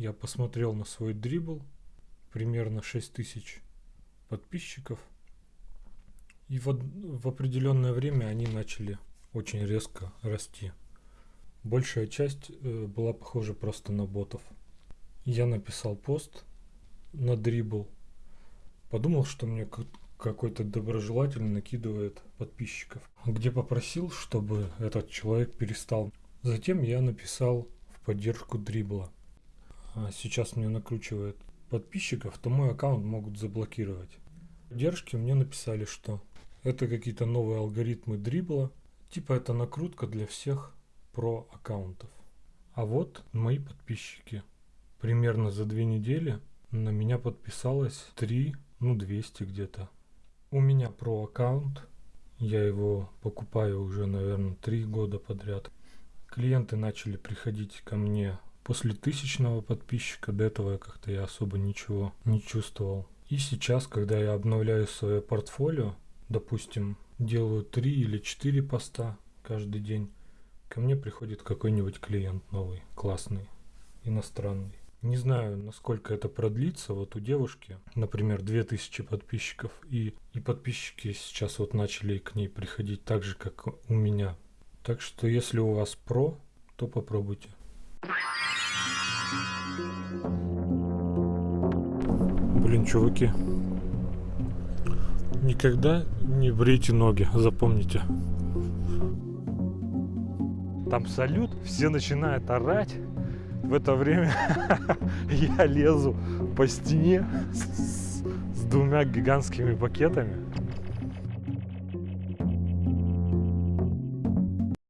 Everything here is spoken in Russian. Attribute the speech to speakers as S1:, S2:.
S1: я посмотрел на свой дрибл, примерно 6000 подписчиков. И в, в определенное время они начали очень резко расти. Большая часть э, была похожа просто на ботов. Я написал пост на дрибл. Подумал, что мне какой-то доброжелательный накидывает подписчиков. Где попросил, чтобы этот человек перестал. Затем я написал в поддержку дрибла. А сейчас мне накручивает подписчиков, то мой аккаунт могут заблокировать. В поддержке мне написали, что это какие-то новые алгоритмы дрибла. Типа это накрутка для всех про аккаунтов. А вот мои подписчики. Примерно за две недели на меня подписалось 3, ну 200 где-то. У меня про аккаунт. Я его покупаю уже, наверное, 3 года подряд. Клиенты начали приходить ко мне после тысячного подписчика. До этого как-то я особо ничего не чувствовал. И сейчас, когда я обновляю свое портфолио, допустим, делаю 3 или 4 поста каждый день, ко мне приходит какой-нибудь клиент новый, классный, иностранный. Не знаю, насколько это продлится. Вот у девушки, например, 2000 подписчиков, и, и подписчики сейчас вот начали к ней приходить так же, как у меня. Так что, если у вас про, то попробуйте. Блин, чуваки, никогда не брейте ноги, запомните. Там салют, все начинают орать. В это время я лезу по стене с, с двумя гигантскими пакетами.